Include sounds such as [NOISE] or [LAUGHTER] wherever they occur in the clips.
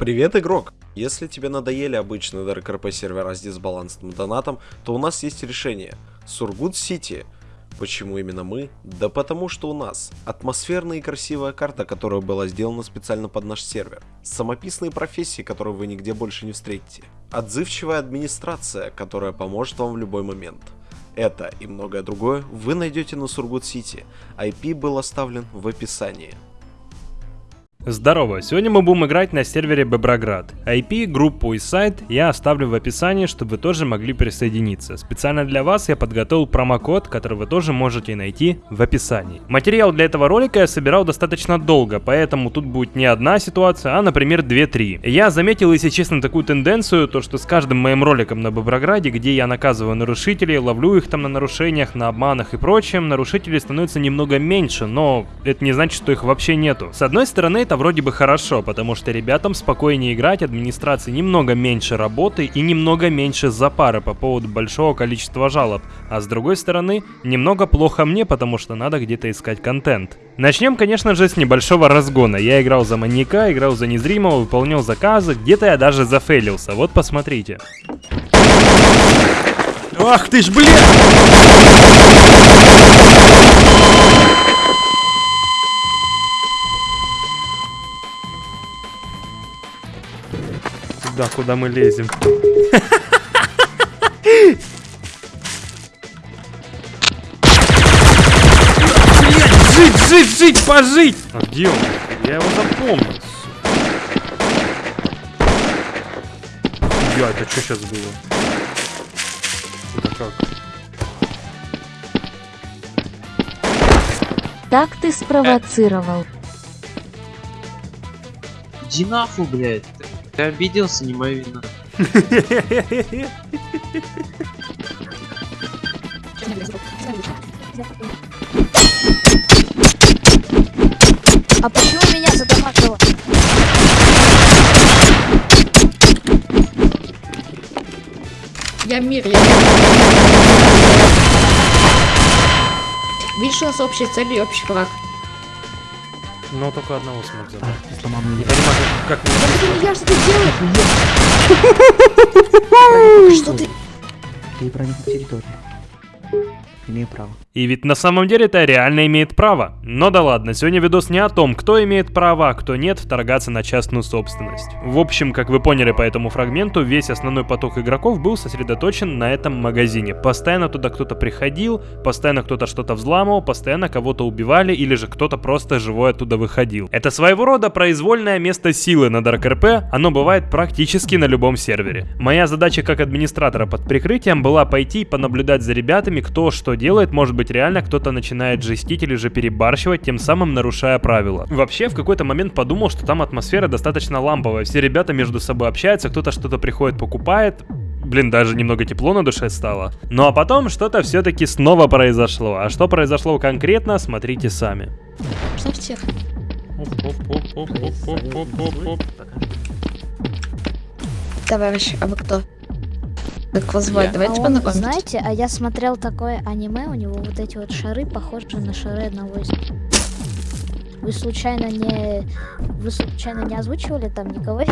Привет, игрок! Если тебе надоели обычные ДРКРП сервера с дисбалансным донатом, то у нас есть решение. Сургут Сити. Почему именно мы? Да потому что у нас атмосферная и красивая карта, которая была сделана специально под наш сервер. Самописные профессии, которые вы нигде больше не встретите. Отзывчивая администрация, которая поможет вам в любой момент. Это и многое другое вы найдете на Сургут Сити. IP был оставлен в описании. Здорово, сегодня мы будем играть на сервере Беброград. IP, группу и сайт я оставлю в описании, чтобы вы тоже могли присоединиться. Специально для вас я подготовил промокод, который вы тоже можете найти в описании. Материал для этого ролика я собирал достаточно долго, поэтому тут будет не одна ситуация, а, например, 2-3. Я заметил, если честно, такую тенденцию, то что с каждым моим роликом на Беброграде, где я наказываю нарушителей, ловлю их там на нарушениях, на обманах и прочем, нарушителей становится немного меньше, но это не значит, что их вообще нету. С одной стороны, это вроде бы хорошо, потому что ребятам спокойнее играть, администрации немного меньше работы и немного меньше запары по поводу большого количества жалоб. А с другой стороны, немного плохо мне, потому что надо где-то искать контент. Начнем, конечно же, с небольшого разгона. Я играл за маньяка, играл за незримого, выполнял заказы, где-то я даже зафейлился. Вот посмотрите. Ах ты ж, блядь! Туда, куда мы лезем. Блять, жить, жить, жить, пожить! А где он? Я его запомнил. Я, это что сейчас было? Это как? Так ты спровоцировал. Иди нахуй, блядь. Ты, обиделся, не моя вина. А почему меня задамажило? Я мир, я мир. Видишь, у нас общая цель и общий враг. Но только одного смог забрать. Сломал Не понимаю, как... Да мне- я, что ты делаешь? Что ты? Ты проник на территорию. Имею право. И ведь на самом деле это реально имеет право. Но да ладно, сегодня видос не о том, кто имеет право, а кто нет вторгаться на частную собственность. В общем, как вы поняли по этому фрагменту, весь основной поток игроков был сосредоточен на этом магазине. Постоянно туда кто-то приходил, постоянно кто-то что-то взламывал, постоянно кого-то убивали или же кто-то просто живой оттуда выходил. Это своего рода произвольное место силы на Dark RP, оно бывает практически на любом сервере. Моя задача как администратора под прикрытием была пойти и понаблюдать за ребятами, кто что делает, может быть реально кто-то начинает жестить или же перебарщивать, тем самым нарушая правила. Вообще, в какой-то момент подумал, что там атмосфера достаточно ламповая, все ребята между собой общаются, кто-то что-то приходит, покупает, Блин, даже немного тепло на душе стало. Ну а потом что-то все-таки снова произошло. А что произошло конкретно, смотрите сами. Что всех? Товарищ, а вы кто? Как вас звать? А Давайте он, познакомимся. знаете, а я смотрел такое аниме, у него вот эти вот шары похожи на шары одного из... Вы случайно не... Вы случайно не озвучивали там никого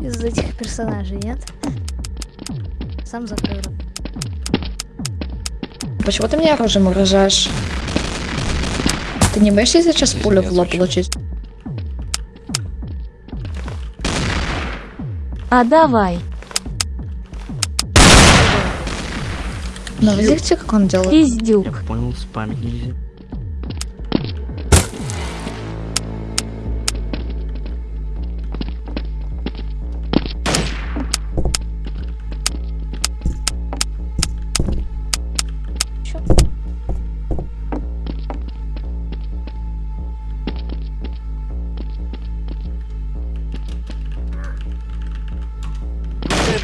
из этих персонажей, нет? Сам закрыл. Почему ты мне оружием угрожаешь? Ты не боишься сейчас пулю в лоб получить? А давай, Ну, видите, как он делает? пиздюк. Я понял, спамить нельзя.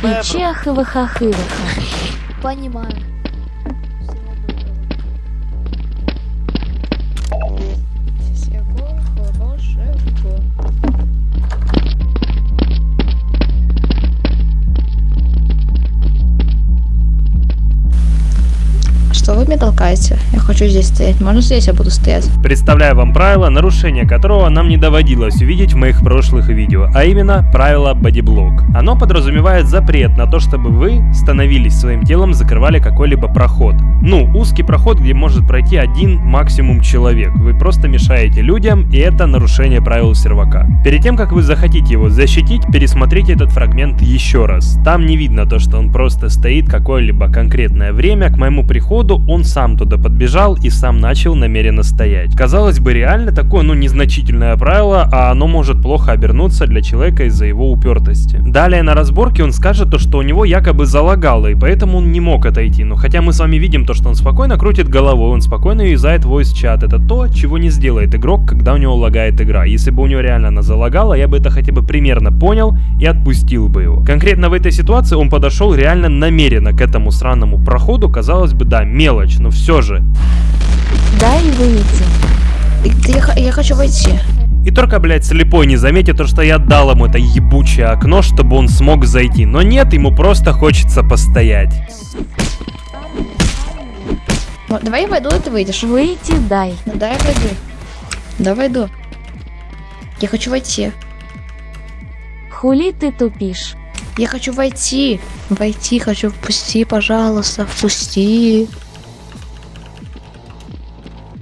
И чехова-хахырова. Понимаю. Что хочу здесь стоять. Можно здесь я буду стоять? Представляю вам правило, нарушение которого нам не доводилось увидеть в моих прошлых видео, а именно правило бодиблок. Оно подразумевает запрет на то, чтобы вы становились своим телом, закрывали какой-либо проход. Ну, узкий проход, где может пройти один максимум человек. Вы просто мешаете людям, и это нарушение правил сервака. Перед тем, как вы захотите его защитить, пересмотрите этот фрагмент еще раз. Там не видно то, что он просто стоит какое-либо конкретное время. К моему приходу он сам туда подбежал и сам начал намеренно стоять. Казалось бы, реально такое, ну, незначительное правило, а оно может плохо обернуться для человека из-за его упертости. Далее на разборке он скажет то, что у него якобы залагало, и поэтому он не мог отойти. Но хотя мы с вами видим то, что он спокойно крутит головой, он спокойно юзает voice чат. Это то, чего не сделает игрок, когда у него лагает игра. Если бы у него реально она залагала, я бы это хотя бы примерно понял и отпустил бы его. Конкретно в этой ситуации он подошел реально намеренно к этому сраному проходу. Казалось бы, да, мелочь, но все же. Дай выйти. И- Я, я хочу войти. И только, блядь, слепой не заметит то, что я дал ему это ебучее окно, чтобы он смог зайти. Но нет, ему просто хочется постоять. Давай я войду, и ты выйдешь. Выйти дай. Ну да, я войду. Да, войду. Я хочу войти. Хули ты тупишь? Я хочу войти. Войти хочу. Впусти, пожалуйста, впусти.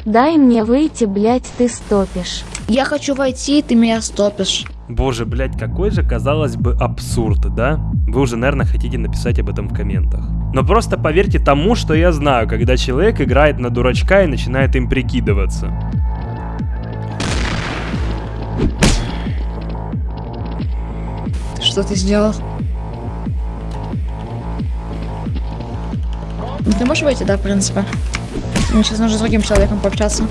Дай мне выйти, блять, ты стопишь. Я хочу войти, ты меня стопишь. Боже, блядь, какой же, казалось бы, абсурд, да? Вы уже, наверное, хотите написать об этом в комментах. Но просто поверьте тому, что я знаю, когда человек играет на дурачка и начинает им прикидываться. Что ты сделал? Ну, Ты можешь войти, да, в принципе? Мне сейчас нужно с другим человеком пообщаться.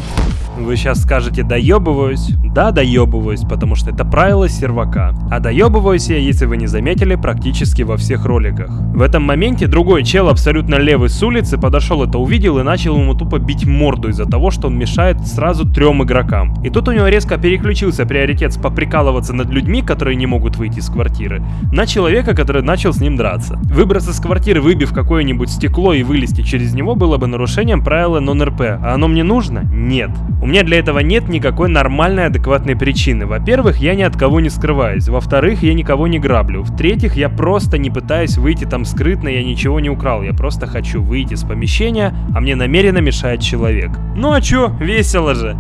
Вы сейчас скажете «доебываюсь». Да, доебываюсь, потому что это правило сервака. А доебываюсь я, если вы не заметили, практически во всех роликах. В этом моменте другой чел, абсолютно левый с улицы, подошел это увидел и начал ему тупо бить морду из-за того, что он мешает сразу трем игрокам. И тут у него резко переключился приоритет с поприкалываться над людьми, которые не могут выйти из квартиры, на человека, который начал с ним драться. Выбраться из квартиры, выбив какое-нибудь стекло и вылезти через него было бы нарушением правила нон-РП. А оно мне нужно? Нет. У меня для этого нет никакой нормальной адекватной причины. Во-первых, я ни от кого не скрываюсь. Во-вторых, я никого не граблю. В-третьих, я просто не пытаюсь выйти там скрытно, я ничего не украл. Я просто хочу выйти из помещения, а мне намеренно мешает человек. Ну а чё, весело же.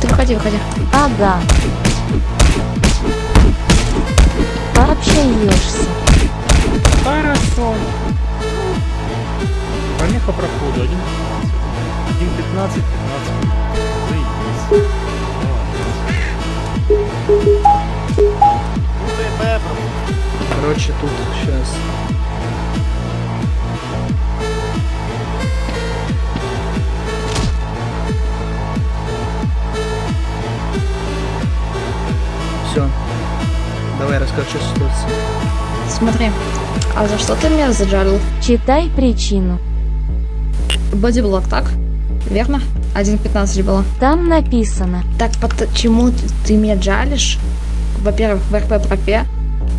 Ты выходи, выходи. Ага. Пообщаешься. Хорошо. Помеха проходу 1.15. 1.15, 15 Короче, тут сейчас. Все. Давай расскажи, что ситуация. Смотри. А за что ты меня заджалил? Читай причину. Бодиблок, так? Верно? 1.15 было. Там написано. Так почему ты- ты меня джалишь? Во-первых, в РП пропе.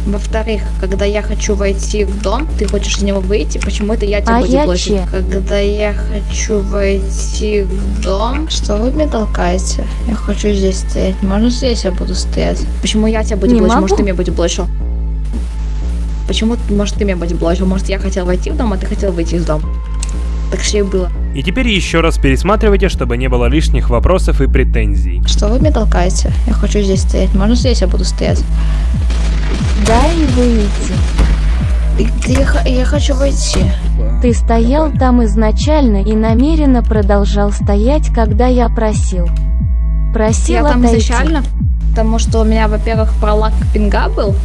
Во-вторых, когда я хочу войти в дом, ты хочешь из него выйти, почему это я тебя А буду я че? Когда я хочу войти в дом, что вы меня толкаете? Я хочу здесь стоять. Можно здесь я буду стоять? Почему я тебя буду блочить? Может, ты меня будешь блочил? Почему, может, ты меня будешь блочил? Может, я хотел войти в дом, а ты хотел выйти из дома? Так что и было. И теперь еще раз пересматривайте, чтобы не было лишних вопросов и претензий. Что вы меня толкаете? Я хочу здесь стоять. Можно здесь я буду стоять? Дай выйти. И- Я, я хочу войти. Ты стоял там изначально и намеренно продолжал стоять, когда я просил. Просил Я там отойти. изначально, потому что у меня, во-первых, пролаг пинга был.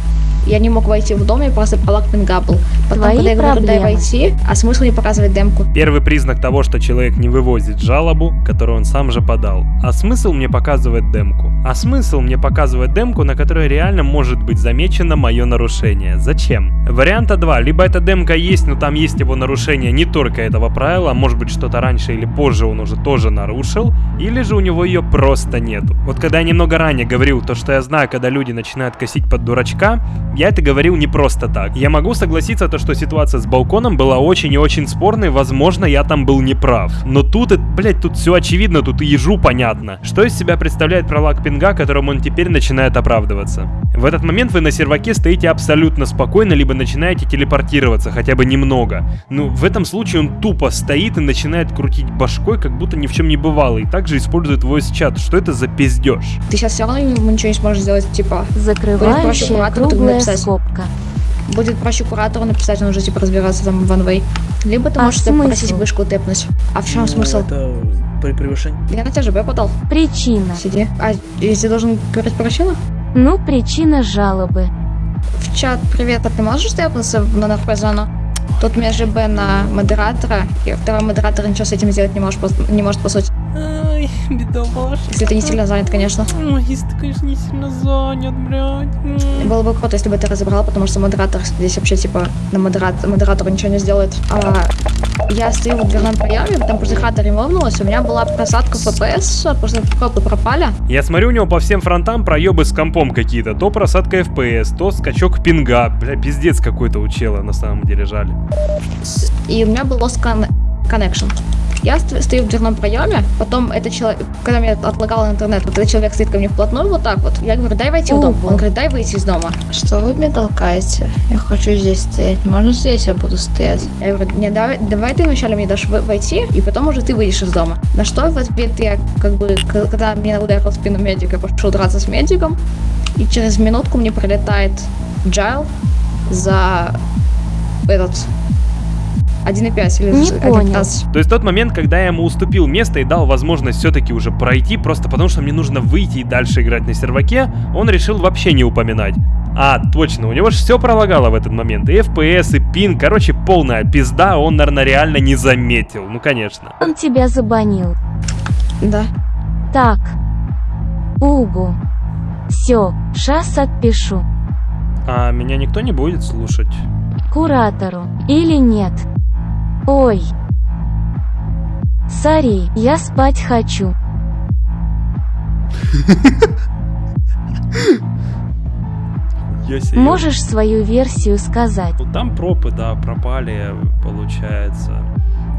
Я не мог войти в дом, я пинга был. Потом, Твои когда я говорю, дай войти, а смысл не показывать демку? Первый признак того, что человек не вывозит жалобу, которую он сам же подал. А смысл мне показывает демку. А смысл мне показывает демку, на которой реально может быть замечено мое нарушение. Зачем? Варианта 2. Либо эта демка есть, но там есть его нарушение не только этого правила, а может быть что-то раньше или позже он уже тоже нарушил, или же у него ее просто нету. Вот когда я немного ранее говорил то, что я знаю, когда люди начинают косить под дурачка, я это говорил не просто так. Я могу согласиться, то, что ситуация с балконом была очень и очень спорной, возможно, я там был неправ. Но тут, это, блядь, тут все очевидно, тут и ежу понятно. Что из себя представляет пролаг пинга, которым он теперь начинает оправдываться? В этот момент вы на серваке стоите абсолютно спокойно, либо начинаете телепортироваться, хотя бы немного. Ну, в этом случае он тупо стоит и начинает крутить башкой, как будто ни в чем не бывало, и также использует voice чат. Что это за пиздеж? Ты сейчас все равно ему ничего не сможешь сделать, типа, Закрывающая куратору круглая написать. скобка. будет проще куратору написать, он уже типа разбираться там в OneWay. Либо ты А можешь смысл? попросить вышку тэпнуть. А в чем Ну, смысл? Это при превышении. Я на тебя ЖБ подал. Причина. Сиди. А если должен говорить причину? Ну, причина жалобы. В чат привет, а ты можешь тэпнуться на НРП зону? Тут меня ЖБ на модератора, и второй модератор ничего с этим сделать не может, по- не может по сути. Ай, бедолашка. Если ты не сильно занят, конечно. Ой, если ты, конечно, не сильно занят, блядь. Было бы круто, если бы ты разобрал, потому что модератор здесь вообще типа на модератор, модератору ничего не сделает. А я стою в дверном проеме, там после хата ремовнулась, у меня была просадка FPS, просто пропы пропали. Я смотрю, у него по всем фронтам проебы с компом какие-то. То просадка FPS, то скачок пинга. Бля, пиздец какой-то у чела на самом деле жаль. И у меня был lost con- connection. Я ст- стою в дверном проеме, потом этот человек, когда меня отлагал интернет, вот этот человек стоит ко мне вплотную вот так вот. Я говорю, дай войти в дом. Он говорит, дай выйти из дома. Что вы мне толкаете? Я хочу здесь стоять. Можно здесь я буду стоять? Я говорю, не, давай, давай ты вначале мне дашь войти, и потом уже ты выйдешь из дома. На что в ответ я, как бы, когда меня ударил в спину медик, я пошел драться с медиком, и через минутку мне прилетает Джайл за этот 1.5 или Не за понял. 1.15. То есть тот момент, когда я ему уступил место и дал возможность все-таки уже пройти, просто потому что мне нужно выйти и дальше играть на серваке, он решил вообще не упоминать. А, точно, у него же все пролагало в этот момент. И FPS, и пин, короче, полная пизда, он, наверное, реально не заметил. Ну, конечно. Он тебя забанил. Да. Так. Угу. Все, шас отпишу. А меня никто не будет слушать. Куратору. Или нет? Ой. Сори, я спать хочу. Можешь свою версию сказать? Там пропы, да, пропали, получается.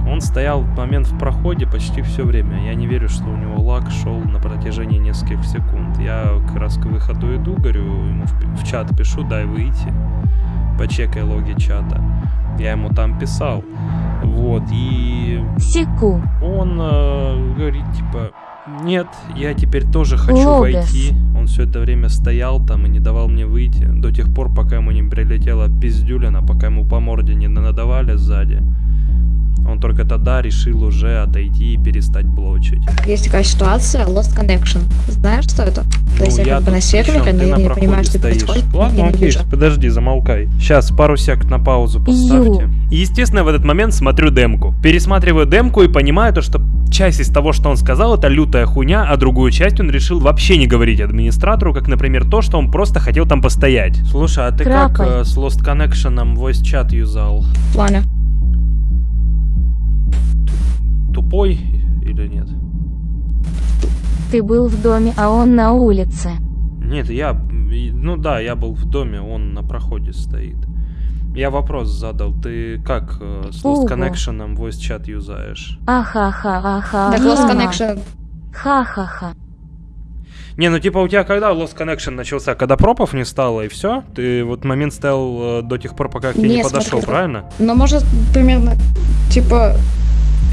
Он стоял в момент в проходе почти все время. Я не верю, что у него лаг шел на протяжении нескольких секунд. Я как раз к выходу иду, говорю, ему в, в чат пишу, дай выйти. Почекай логи чата. Я ему там писал. Вот, и Секу. он э, говорит, типа, нет, я теперь тоже хочу Логос. войти. Он все это время стоял там и не давал мне выйти. До тех пор, пока ему не прилетела пиздюлина, пока ему по морде не надавали сзади. Он только тогда решил уже отойти и перестать блочить. Есть такая ситуация, lost connection. Знаешь, что это? То есть я Ну, я как бы на сервере, но Ты я на не понимаю, что стоишь. происходит. Ладно, окей, вижу. подожди, замолкай. Сейчас пару сек на паузу поставьте. И, естественно, в этот момент смотрю демку. Пересматриваю демку и понимаю то, что часть из того, что он сказал, это лютая хуйня, а другую часть он решил вообще не говорить администратору, как, например, то, что он просто хотел там постоять. Слушай, а ты как Крапай. э, с Lost Connection voice чат юзал? В Тупой или нет? Ты был в доме, а он на улице. Нет, я... Ну да, я был в доме, он на проходе стоит. Я вопрос задал, ты как э, с Lost. Connection voice чат юзаешь? Аха-ха, аха. Так, lost connection. Ха-ха-ха. Не, ну типа у тебя когда Lost Connection начался? Когда пропов не стало и все? Ты вот момент стоял э, до тех пор, пока к тебе не Не, подошел, смотри, правильно? Но может примерно, типа...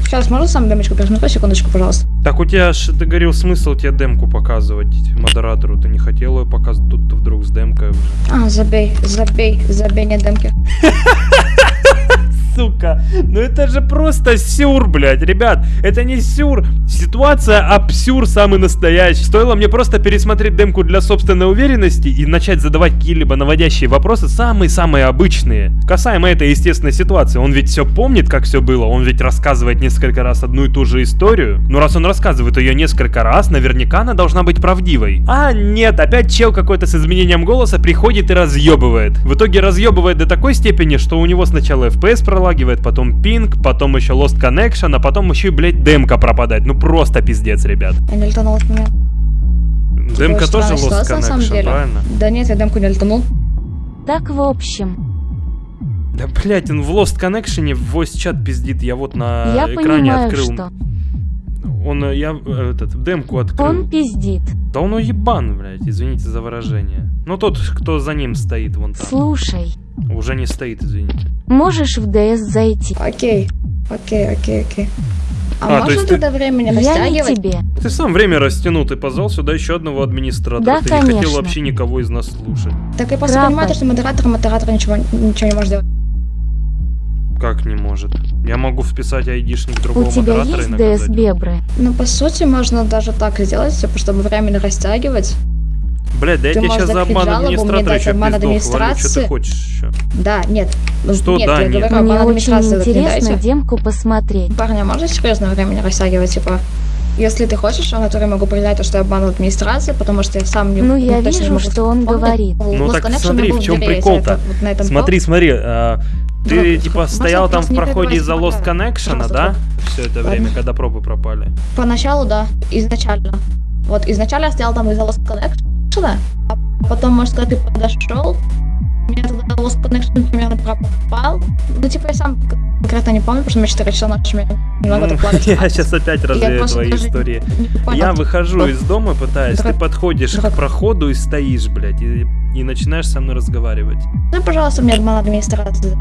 Сейчас, можно сам демочку пересмотреть? Секундочку, пожалуйста. Так у тебя ж, ты говорил, смысл тебе демку показывать модератору, ты не хотел ее показывать, тут ты вдруг с демкой. А, забей, забей, забей, нет демки. [LAUGHS] Сука, ну это же просто сюр, блядь, ребят, это не сюр, ситуация абсюр самый настоящий. Стоило мне просто пересмотреть демку для собственной уверенности и начать задавать какие-либо наводящие вопросы, самые-самые обычные. Касаемо этой естественной ситуации, он ведь все помнит, как все было, он ведь рассказывает несколько раз одну и ту же историю. Ну раз он рассказывает ее несколько раз, наверняка она должна быть правдивой. А нет, опять чел какой-то с изменением голоса приходит и разъебывает. В итоге разъебывает до такой степени, что у него сначала FPS пролагивает, потом пинг, потом еще Lost Connection, а потом еще и, блядь, демка пропадает. Ну просто пиздец, ребят. Я не летанул от меня. Демка тоже Lost ситуация, на самом Connection, деле. правильно? Да нет, я демку не летанул. Так в общем, Да, блять, он в Lost Connection в voice чат пиздит, я вот на я экране понимаю, открыл. что Он, э, я э, этот, демку открыл. он пиздит. Да он уебан, блядь, извините за выражение. Ну тот, кто за ним стоит вон там. Слушай, Уже не стоит, извините. можешь в ДС зайти? Окей, окей, окей, окей. А, А, можно есть ты- тогда времени Я не растягивать? тебе. Ты сам время растянул, ты позвал сюда еще одного администратора. Да, ты не хотел конечно. вообще никого из нас слушать. Так я просто Правда. понимаю, то, что модератор, модератор ничего, ничего не может сделать. Как не может? Я могу вписать айдишник другого У тебя есть наказать. ДС Бебры? Ну, по сути, можно даже так сделать, типа, чтобы временно растягивать. Блядь, да я Ты тебе можешь сейчас за обман администратора еще обман хвалю. Что ты администрации. хочешь еще? Да, нет. Ну, Что нет, да, я нет? говорю, Мне очень администрации не интересно демку посмотреть. Парни, а можно серьезно времени растягивать, типа? Если ты хочешь, я в натуре могу то, что я обманул администрации, потому что я сам не Ну, я точно не вижу, могу что он говорит. Ну Lost так смотри, в чем прикол-то? это вот Смотри, смотри, а, ты Друг, типа стоял там в проходе из-за Lost пока. Connection, да? Все это Ладно. время, когда пропы пропали. Поначалу, да, изначально. Вот изначально я стоял там из-за Lost Connection, а потом, может, когда ты подошел, меня тогда Lost Connection примерно пропал. Ну, типа, я сам конкретно не помню, потому что мне 4 часа ночи так плавать. [LAUGHS] я сейчас опять развею твои истории. не. Я выхожу из дома, пытаюсь, ты подходишь к проходу и стоишь, блядь, и, и начинаешь со мной разговаривать. Ну, пожалуйста, мне обман администрации,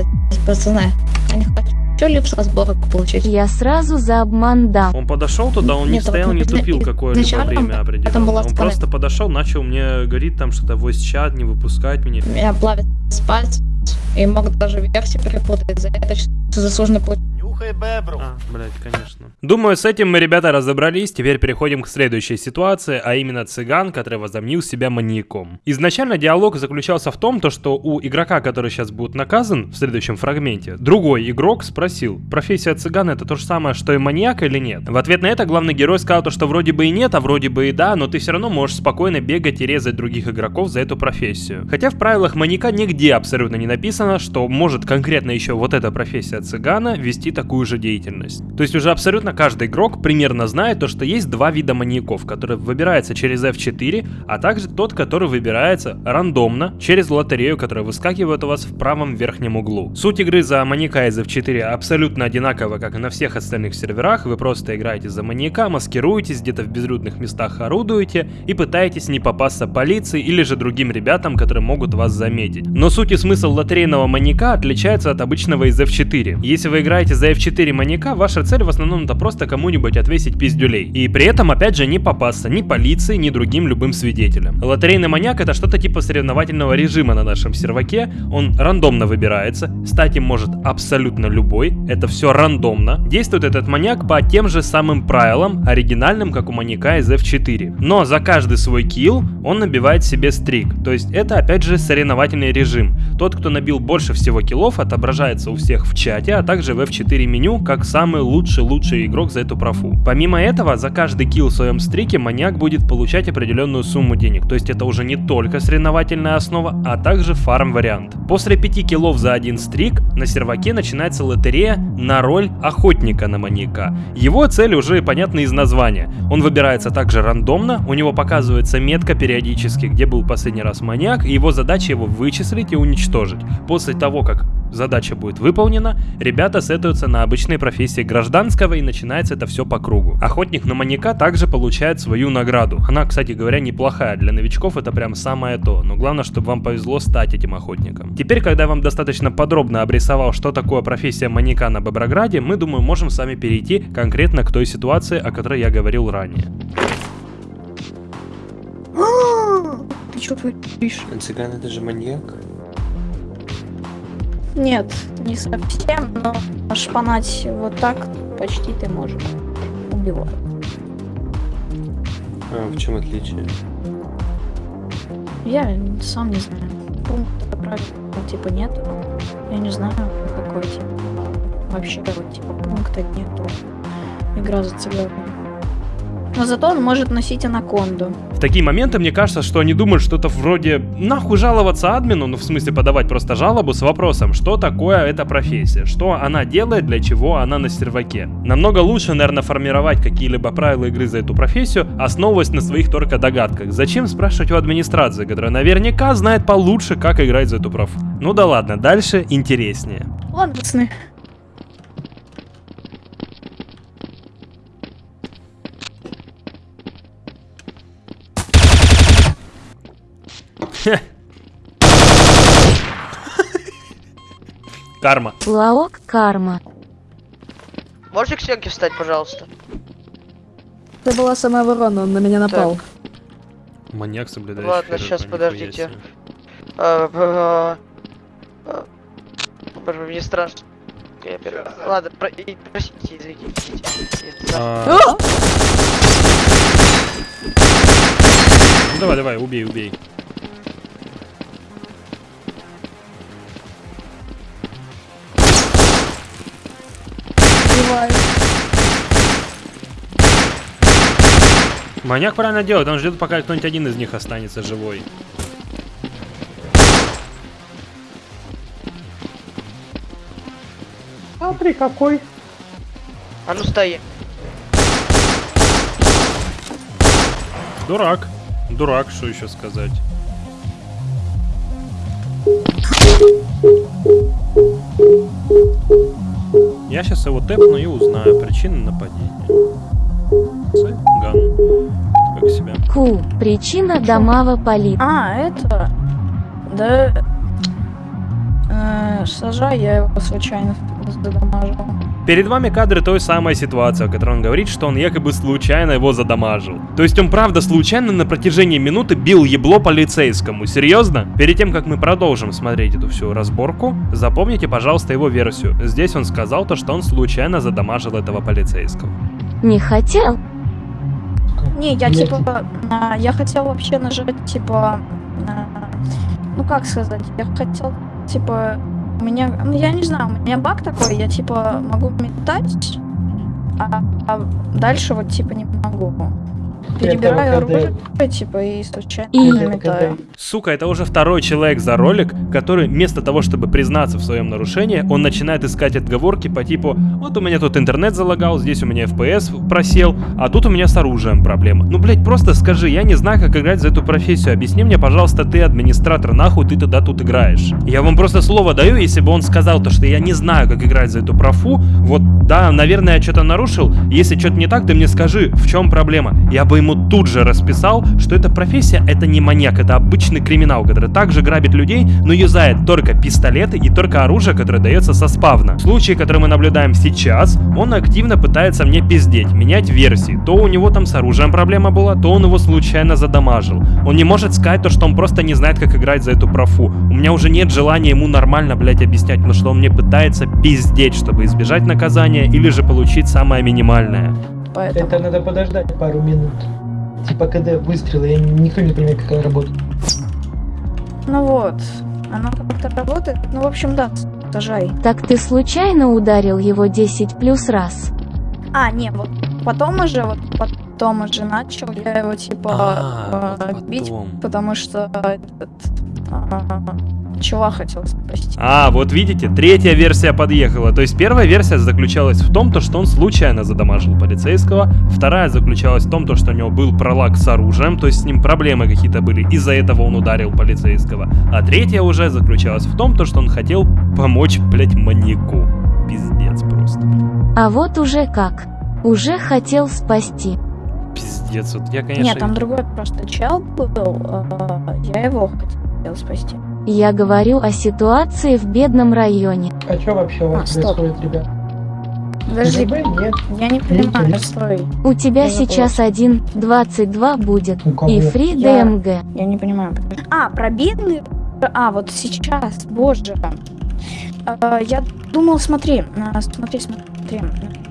пацаны. Я не хочу липс разборок получить. Я сразу за обман дам. Он подошел туда, он не Нет, стоял, вот не тупил какое-либо время определенное. Он страна- просто подошел, начал мне говорить там что-то voice чат, не выпускать меня. Меня плавит спать, и могут даже версии перепутать. За это что заслуженно получить. А, блядь, конечно. Думаю, с этим мы, ребята, разобрались. Теперь переходим к следующей ситуации, а именно цыган, который возомнил себя маньяком. Изначально диалог заключался в том, то, что у игрока, который сейчас будет наказан в следующем фрагменте, другой игрок спросил, профессия цыгана это то же самое, что и маньяк или нет? В ответ на это главный герой сказал то, что вроде бы и нет, а вроде бы и да, но ты все равно можешь спокойно бегать и резать других игроков за эту профессию. Хотя в правилах маньяка нигде абсолютно не написано, что может конкретно еще вот эта профессия цыгана вести такую же деятельность. То есть уже абсолютно каждый игрок примерно знает то, что есть два вида маньяков, которые выбираются через F4, а также тот, который выбирается рандомно через лотерею, которая выскакивает у вас в правом верхнем углу. Суть игры за маньяка из F4 абсолютно одинакова, как и на всех остальных серверах. Вы просто играете за маньяка, маскируетесь, где-то в безлюдных местах орудуете и пытаетесь не попасться полиции или же другим ребятам, которые могут вас заметить. Но суть и смысл лотерейного маньяка отличается от обычного из F4. Если вы играете за F4 маньяка, ваша цель в основном это просто кому-нибудь отвесить пиздюлей. И при этом, опять же, не попасться ни полиции, ни другим любым свидетелям. Лотерейный маньяк это что-то типа соревновательного режима на нашем серваке. Он рандомно выбирается, стать им может абсолютно любой. Это все рандомно. Действует этот маньяк по тем же самым правилам, оригинальным, как у маньяка из F4. Но за каждый свой килл он набивает себе стрик. То есть это опять же соревновательный режим. Тот, кто набил больше всего киллов, отображается у всех в чате, а также в F4 меню, как самый лучший-лучший игрок за эту профу. Помимо этого, за каждый килл в своем стрике маньяк будет получать определенную сумму денег. То есть это уже не только соревновательная основа, а также фарм вариант. После 5 киллов за один стрик на серваке начинается лотерея на роль охотника на маньяка. Его цель уже понятна из названия. Он выбирается также рандомно, у него показывается метка периодически, где был последний раз маньяк, и его задача его вычислить и уничтожить. После того, как задача будет выполнена, ребята сетуются на обычной профессии гражданского и начинается это все по кругу. Охотник на маньяка также получает свою награду. Она, кстати говоря, неплохая. Для новичков это прям самое то. Но главное, чтобы вам повезло стать этим охотником. Теперь, когда я вам достаточно подробно обрисовал, что такое профессия маньяка на Боброграде, мы, думаю, можем с вами перейти конкретно к той ситуации, о которой я говорил ранее. Ты что творишь? Цыган это же маньяк? Нет, не совсем, но шпанать вот так почти ты можешь. Убиваю. А, в чем отличие? Я сам не знаю. Пункта правил типа нет. Я не знаю, какой типа. Вообще вот типа пункта нету. Игра за цыганами. Но зато он может носить анаконду. В такие моменты мне кажется, что они думают что-то вроде нахуй жаловаться админу, ну в смысле подавать просто жалобу с вопросом, что такое эта профессия, что она делает, для чего она на серваке. Намного лучше, наверное, формировать какие-либо правила игры за эту профессию, основываясь на своих только догадках. Зачем спрашивать у администрации, которая наверняка знает получше, как играть за эту проф. Ну да ладно, дальше интереснее. Ладно, пацаны. [LAUGHS] Карма. Лаок карма. Можете к стенке встать, пожалуйста? Это была самооборона, он на меня напал. Маньяк соблюдает. Ладно, сейчас подождите. А, а, а, Боже, мне страшно. Ладно, про... и- простите, извините. Ну давай, давай, убей, убей. Маньяк правильно делает, он ждет, пока кто-нибудь один из них останется живой. Смотри, какой. А ну стои. Дурак. Дурак, что еще сказать. Я сейчас его тэпну и узнаю причины нападения. Цыган. Как себя? Ку. Причина домава полит. А, это... Да... Э, сажай, я его случайно задамажил. Перед вами кадры той самой ситуации, в которой он говорит, что он якобы случайно его задамажил. То есть он правда случайно на протяжении минуты бил ебло полицейскому. Серьезно? Перед тем, как мы продолжим смотреть эту всю разборку, запомните, пожалуйста, его версию. Здесь он сказал то, что он случайно задамажил этого полицейского. Не хотел? Не, я типа... а, я хотел вообще нажать, типа... ну как сказать, я хотел, типа... У меня, ну я не знаю, у меня баг такой, я типа могу метать, а, а дальше вот типа не могу. Перебираю оружие, типа, и случайно И- метаю. Сука, это уже второй человек за ролик, который вместо того, чтобы признаться в своем нарушении, он начинает искать отговорки по типу «Вот у меня тут интернет залагал, здесь у меня FPS просел, а тут у меня с оружием проблема». Ну, блять, просто скажи, я не знаю, как играть за эту профессию, объясни мне, пожалуйста, ты администратор, нахуй ты тогда тут играешь. Я вам просто слово даю, если бы он сказал то, что я не знаю, как играть за эту профу, вот, да, наверное, я что-то нарушил, если что-то не так, ты мне скажи, в чем проблема. Я бы ему тут же расписал, что эта профессия это не маньяк, это обычный криминал, который также грабит людей, но юзает только пистолеты и только оружие, которое дается со спавна. В случае, который мы наблюдаем сейчас, он активно пытается мне пиздеть, менять версии. То у него там с оружием проблема была, то он его случайно задамажил. Он не может сказать то, что он просто не знает, как играть за эту профу. У меня уже нет желания ему нормально, блять, объяснять, потому что он мне пытается пиздеть, чтобы избежать наказания или же получить самое минимальное. Поэтому... Это надо подождать пару минут. Типа, когда выстрелы, я никто не понимает, как она работает. Ну вот, оно как-то работает. Ну, в общем, да, сажай. Так ты случайно ударил его 10 плюс раз? А, не, вот потом уже, вот потом уже начал я его типа А, э, бить, потом. потому что этот чувак хотел спасти. А, вот видите, третья версия подъехала. То есть первая версия заключалась в том, то, что он случайно задамажил полицейского. Вторая заключалась в том, то, что у него был пролаг с оружием, то есть с ним проблемы какие-то были. Из-за этого он ударил полицейского. А третья уже заключалась в том, то, что он хотел помочь, блять, маньяку. Пиздец просто. А вот уже как. Уже хотел спасти. Пиздец, вот я, конечно... Нет, там другой просто чел был, а, я его хотел спасти. Я говорю о ситуации в бедном районе. А что вообще у А, вас стоп. происходит, ребят? Подожди? Нет. я не понимаю, Интересно. стой. У тебя Я сейчас 1.22 будет. У кого? И фри Я- ДМГ. Я не понимаю. А, пробитный? А, вот сейчас, боже. А, я думал, смотри, а, смотри, смотри.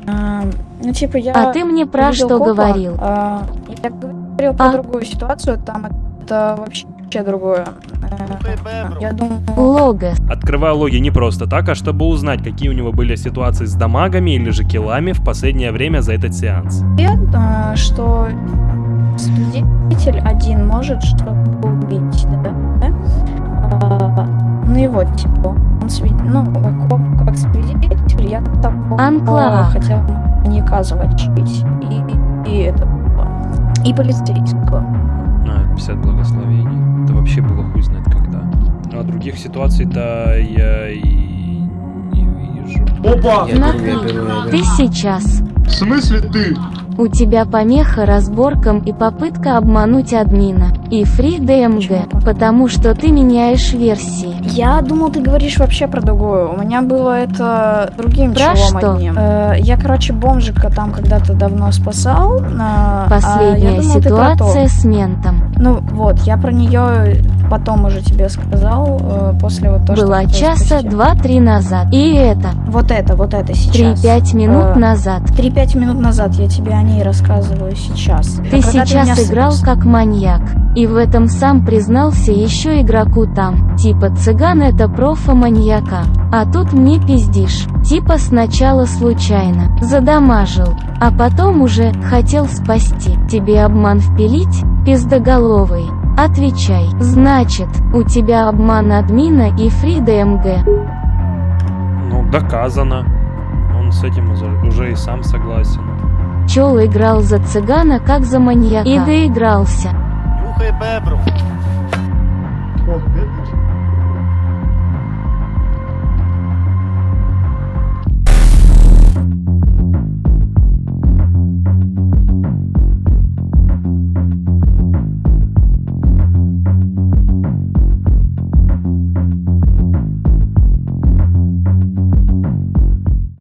А, ну, типа, я... А ты мне про что копа, говорил? а, я говорил про А? другую ситуацию, там это вообще другое. Я думаю, Логос. Открываю логи не просто так, а чтобы узнать, какие у него были ситуации с дамагами или же киллами в последнее время за этот сеанс. а, что свидетель один может что-то убить, да? да? А, ну и вот, типа, он свид... ну, как, как свидетель, я такого Анклав. хотел не оказывать жить. И, и это и полицейского. А, 50 благословений. Вообще было хуй знает когда. Ну, а других ситуаций-то я и не вижу. Опа! Смотри, ты сейчас. В смысле ты? У тебя помеха разборкам и попытка обмануть админа. И фри ДМГ, потому что ты меняешь версии. Я думал, ты говоришь вообще про другое. У меня было это другим Про челом что? одним. Э, я, короче, бомжика там когда-то давно спасал. а, а я Последняя думал, про то. ситуация с ментом. Ну вот, я про нее потом уже тебе сказал, э, после вот то, Была что часа два-три назад. И это, Вот это, вот это сейчас. три-пять минут Э, назад. 3-5 минут назад я тебе о ней рассказываю сейчас. Ты когда сейчас с- играл как маньяк. И в этом сам признался еще игроку там. Типа цыган это профа-маньяка. А тут мне пиздишь. Типа сначала случайно. Задамажил. А потом уже хотел спасти. Тебе обман впилить? Пиздоголовый. Отвечай. Значит, у тебя обман админа и фрида МГ. Ну, доказано. Он с этим уже, и сам согласен. Чел играл за цыгана как за маньяка. И доигрался. О,